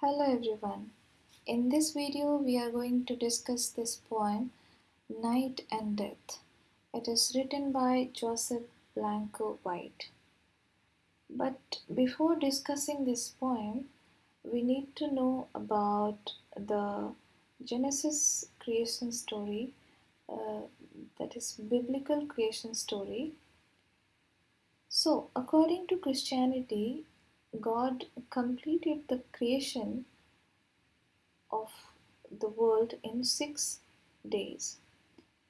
Hello everyone. In this video we are going to discuss this poem Night and Death. It is written by Joseph Blanco White. But before discussing this poem, we need to know about the Genesis creation story, uh, that is biblical creation story. So, according to Christianity, God completed the creation of the world in six days.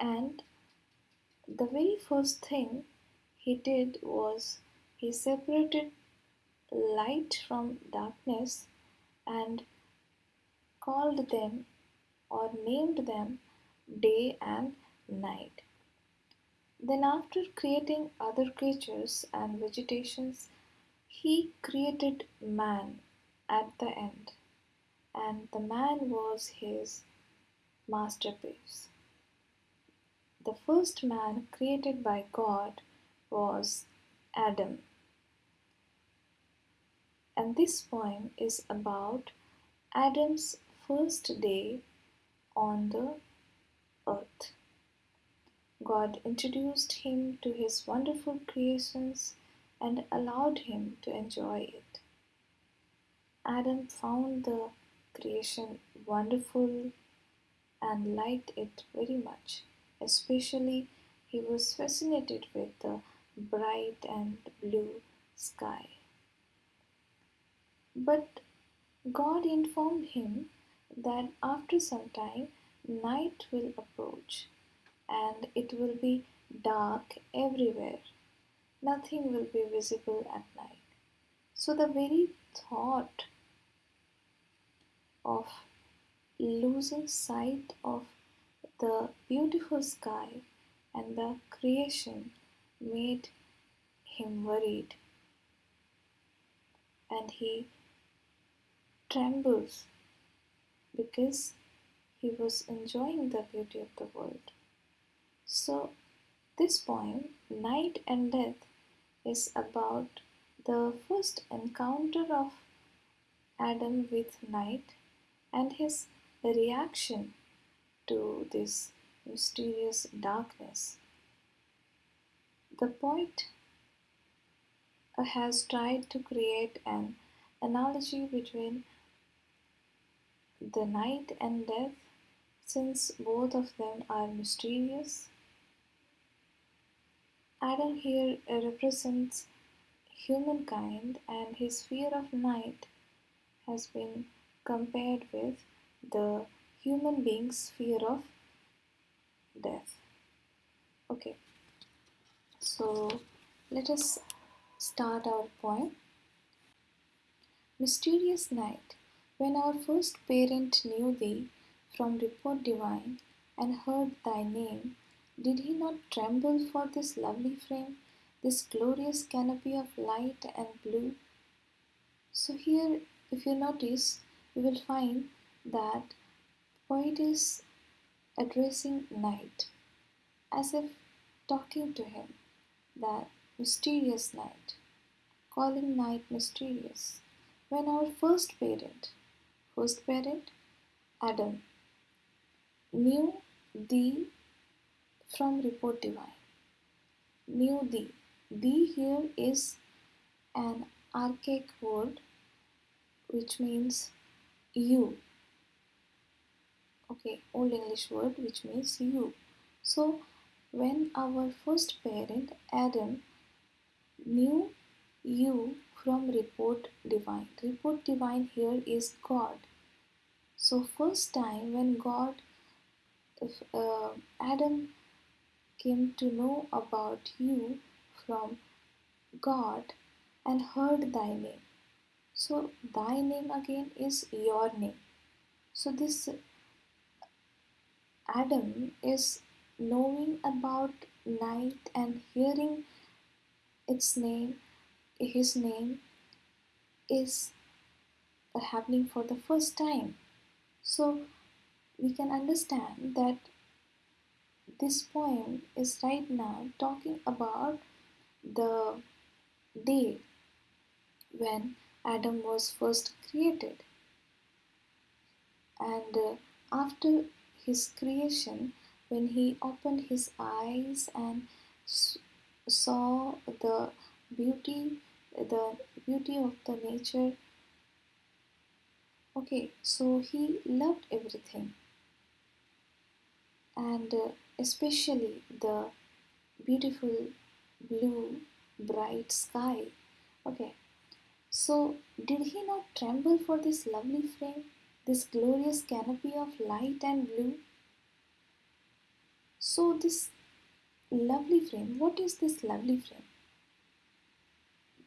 And the very first thing he did was he separated light from darkness and called them or named them day and night. Then, after creating other creatures and vegetations, he created man at the end, and the man was his masterpiece. The first man created by God was Adam. And this poem is about Adam's first day on the earth. God introduced him to his wonderful creations and allowed him to enjoy it. Adam found the creation wonderful and liked it very much. Especially, he was fascinated with the bright and blue sky. But God informed him that after some time night will approach and it will be dark everywhere nothing will be visible at night. So, the very thought of losing sight of the beautiful sky and the creation made him worried and he trembles because he was enjoying the beauty of the world. So, this poem, Night and Death, is about the first encounter of Adam with night and his reaction to this mysterious darkness. The poet has tried to create an analogy between the night and death since both of them are mysterious Adam here uh, represents humankind, and his fear of night has been compared with the human being's fear of death. Okay, so let us start our poem. Mysterious night, when our first parent knew thee from report divine and heard thy name did he not tremble for this lovely frame, this glorious canopy of light and blue? So, here, if you notice, you will find that poet is addressing night as if talking to him, that mysterious night, calling night mysterious. When our first parent, first parent, Adam, knew the from report divine. Knew thee. Thee here is an archaic word which means you. Okay, Old English word which means you. So, when our first parent Adam knew you from report divine, report divine here is God. So, first time when God, uh, Adam came to know about you from God and heard thy name. So, thy name again is your name. So, this Adam is knowing about night and hearing its name, his name is happening for the first time. So, we can understand that this poem is right now talking about the day when Adam was first created. And uh, after his creation, when he opened his eyes and saw the beauty, the beauty of the nature, okay, so he loved everything, and uh, especially the beautiful blue bright sky. Okay, so did he not tremble for this lovely frame, this glorious canopy of light and blue? So, this lovely frame, what is this lovely frame?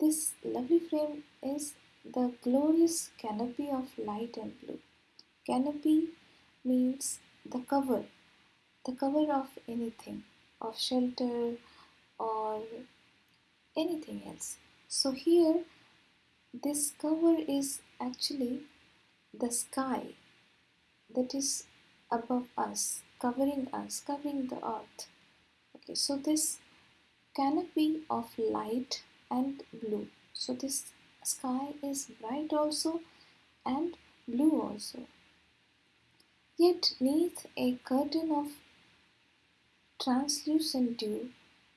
This lovely frame is the glorious canopy of light and blue. Canopy means the cover, the cover of anything, of shelter or anything else. So here this cover is actually the sky that is above us, covering us, covering the earth. Okay, so this canopy of light and blue. So this sky is bright also and blue also. Yet neath a curtain of translucent dew,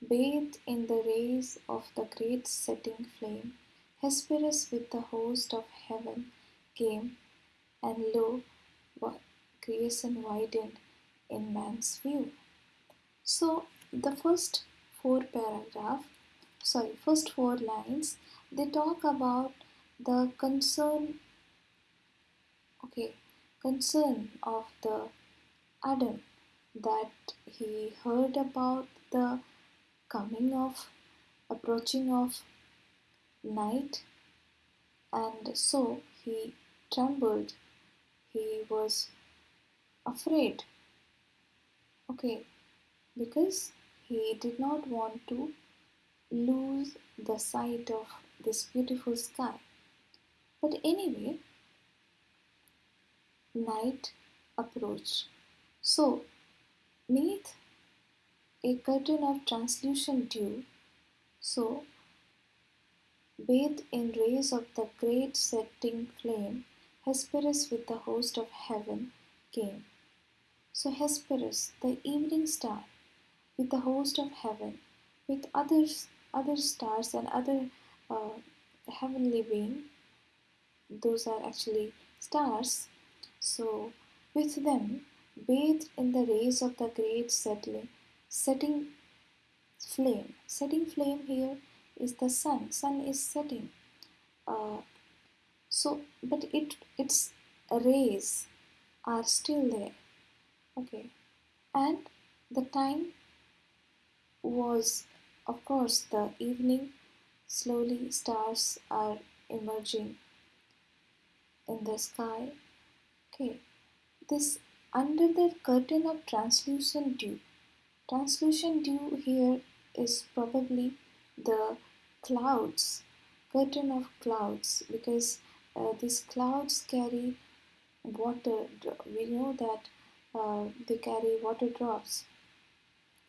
bathed in the rays of the great setting flame, Hesperus with the host of heaven came, and lo, creation widened in man's view. So the first four paragraph, sorry, first four lines, they talk about the concern, okay, concern of the Adam that he heard about the coming of, approaching of night, and so he trembled. He was afraid. Okay, because he did not want to lose the sight of this beautiful sky. But anyway, night approached. So, neath a curtain of translucent dew, so Bathed in rays of the great setting flame, Hesperus with the host of heaven came. So Hesperus, the evening star, with the host of heaven, with others, other stars and other uh, heavenly being, those are actually stars. So with them, bathed in the rays of the great settling, setting flame. Setting flame here is the sun. Sun is setting. Uh, so, but it its rays are still there. Okay, and the time was, of course, the evening. Slowly, stars are emerging in the sky. Okay, this under the curtain of translucent dew. Translucent dew here is probably the clouds, curtain of clouds, because uh, these clouds carry water. We know that uh, they carry water drops.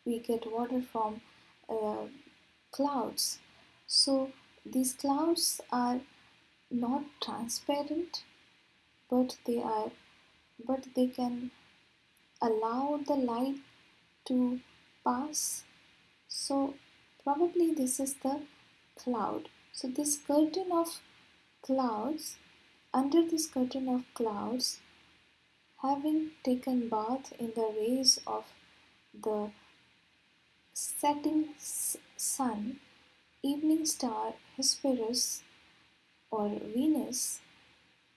We get water from uh, clouds. So these clouds are not transparent, but they are, but they can allow the light to pass. So Probably this is the cloud. So this curtain of clouds, under this curtain of clouds, having taken bath in the rays of the setting sun, evening star Hesperus or Venus,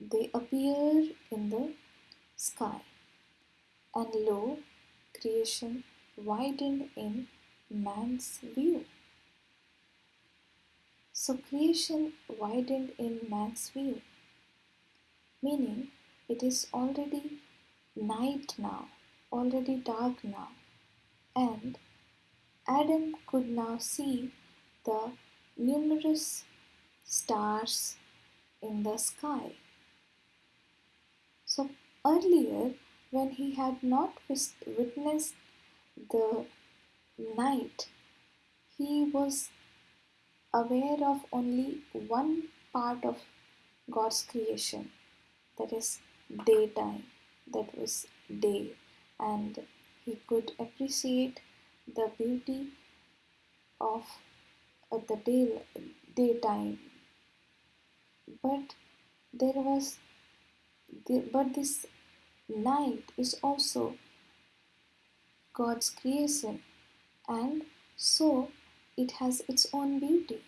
they appear in the sky. And lo, creation widened in man's view. So creation widened in man's view, meaning it is already night now, already dark now, and Adam could now see the numerous stars in the sky. Earlier, when he had not witnessed the night, he was aware of only one part of God's creation, that is daytime. that was day and he could appreciate the beauty of uh, the day daytime but there was the, but this night is also God's creation and so it has its own beauty.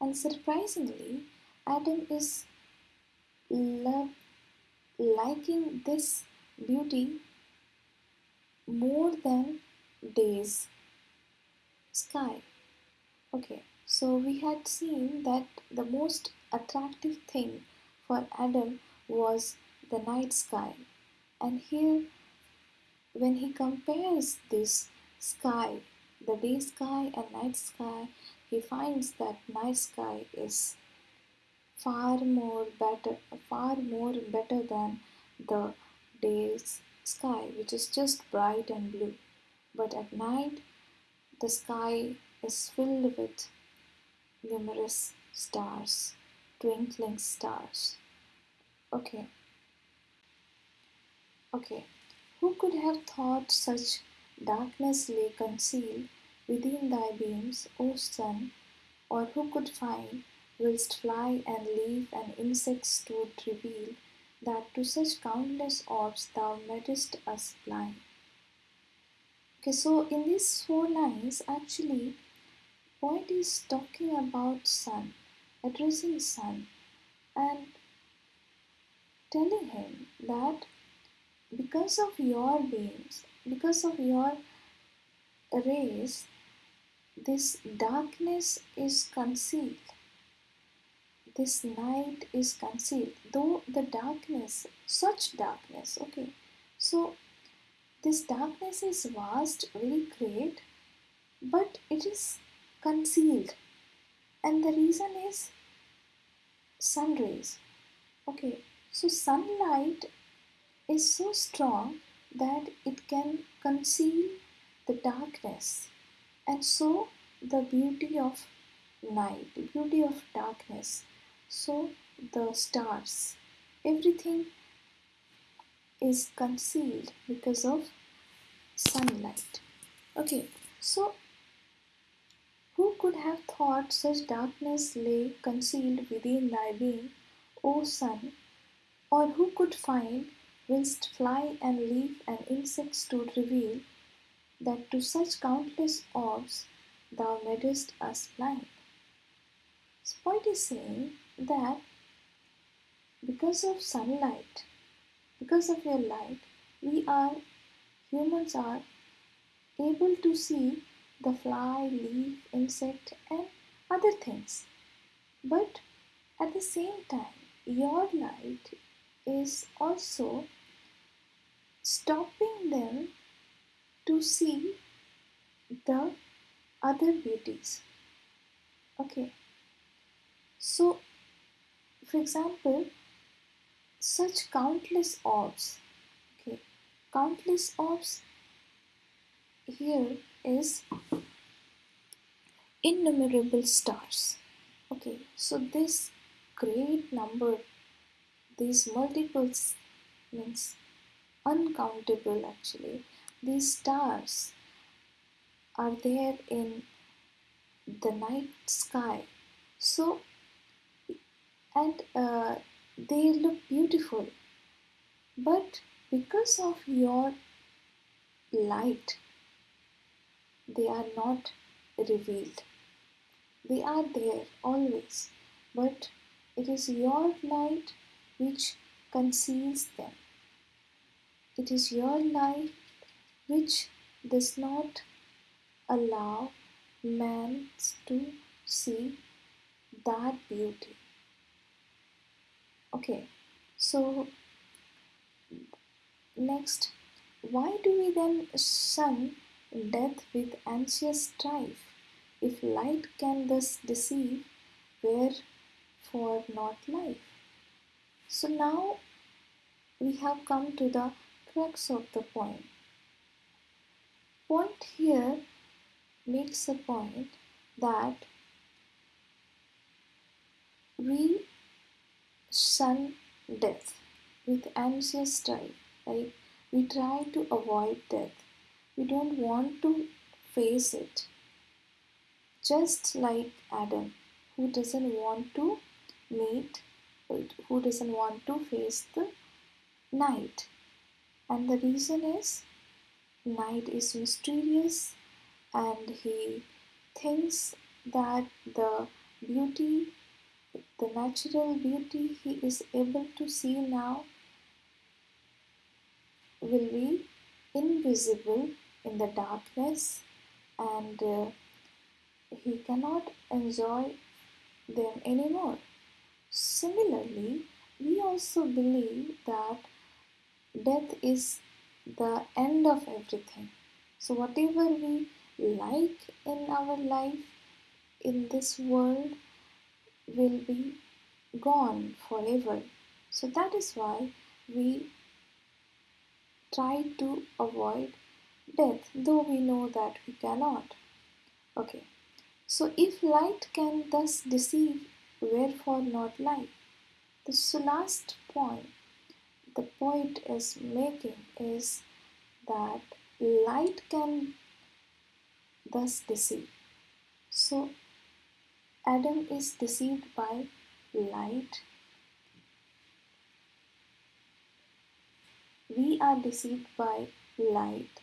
And surprisingly Adam is love, liking this beauty more than day's. Sky. Okay so we had seen that the most attractive thing for Adam was the night sky. And here, when he compares this sky, the day sky and night sky, he finds that night sky is far more better, far more better than the day's sky, which is just bright and blue. But at night, the sky is filled with numerous stars, twinkling stars. Okay. Okay. Who could have thought such darkness lay concealed within thy beams, O sun? Or who could find, whilst fly and leaf and insect stood reveal, that to such countless orbs thou madest us blind? Okay, so in these four lines, actually, poet is talking about sun, addressing sun, and telling him that because of your beams, because of your rays, this darkness is concealed. This night is concealed, though the darkness, such darkness, okay. So, this darkness is vast, very great, but it is concealed, and the reason is sun rays. Okay, so sunlight is so strong that it can conceal the darkness and so the beauty of night, the beauty of darkness. So the stars, everything is concealed because of sunlight. Okay, so who could have thought such darkness lay concealed within thy being, O sun? Or who could find, whilst fly and leaf and insect stood reveal, that to such countless orbs thou madest us blind? So is saying that because of sunlight, because of your light, we are, humans are able to see the fly, leaf, insect, and other things. But at the same time, your light is also stopping there to see the other beauties. Okay, so for example, such countless orbs, okay, countless orbs here is innumerable stars. Okay, so this great number these multiples means uncountable actually. These stars are there in the night sky. So, and uh, they look beautiful. But because of your light, they are not revealed. They are there always, but it is your light which conceals them. It is your light which does not allow man to see that beauty. Okay, so next, why do we then shun death with anxious strife? If light can thus deceive, wherefore not life? So now we have come to the crux of the point. Point here makes a point that we shun death with anxious strife. Like we try to avoid death. We don't want to face it. Just like Adam, who doesn't want to meet, who doesn't want to face the night. And the reason is night is mysterious and he thinks that the beauty, the natural beauty he is able to see now will be invisible in the darkness and uh, he cannot enjoy them anymore. Similarly, we also believe that death is the end of everything. So, whatever we like in our life in this world will be gone forever. So, that is why we try to avoid death, though we know that we cannot. Okay, so if light can thus deceive, wherefore not light? The last point the point is making is that light can thus deceive. So Adam is deceived by light. We are deceived by light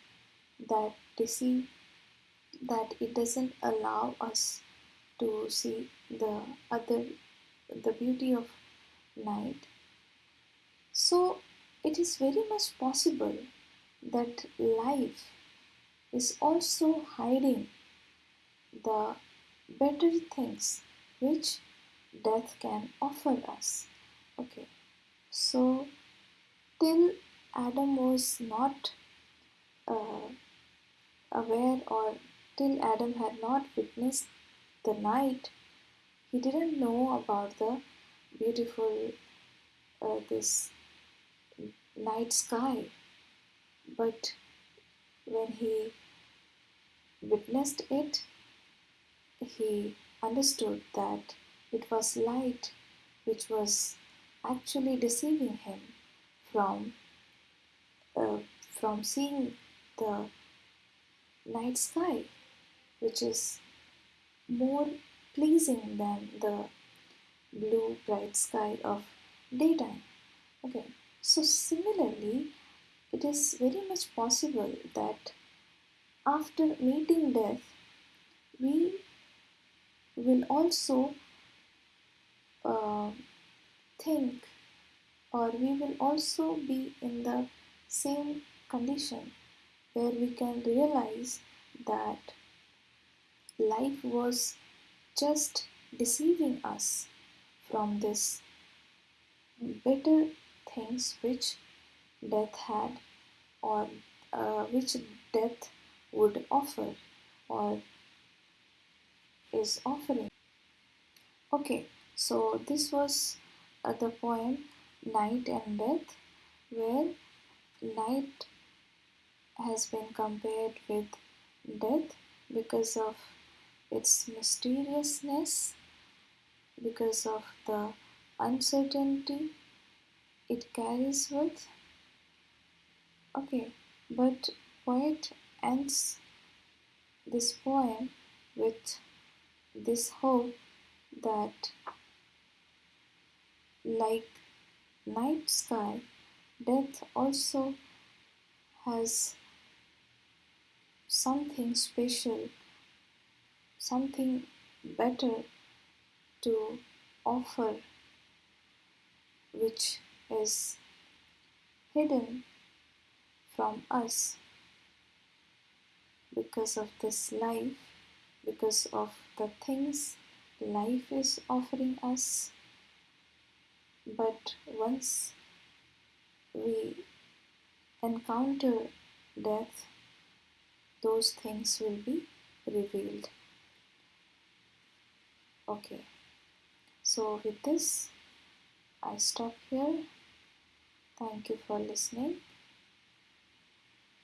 that deceive that it doesn't allow us to see the other the beauty of night so it is very much possible that life is also hiding the better things which death can offer us. Okay. So till adam was not uh, aware or till Adam had not witnessed the night, he didn't know about the beautiful uh, this night sky. But when he witnessed it, he understood that it was light which was actually deceiving him from uh, from seeing the night sky, which is more pleasing than the blue bright sky of daytime. Okay, so similarly, it is very much possible that after meeting death, we will also uh, think or we will also be in the same condition where we can realize that life was just deceiving us from this better things which death had or uh, which death would offer or is offering. Okay, so this was uh, the poem Night and Death, where night has been compared with death because of its mysteriousness, because of the uncertainty it carries with. Okay, but poet ends this poem with this hope that like night sky, death also has something special, something better to offer, which is hidden from us because of this life, because of the things life is offering us. But once we encounter death, those things will be revealed. Okay. So with this I stop here thank you for listening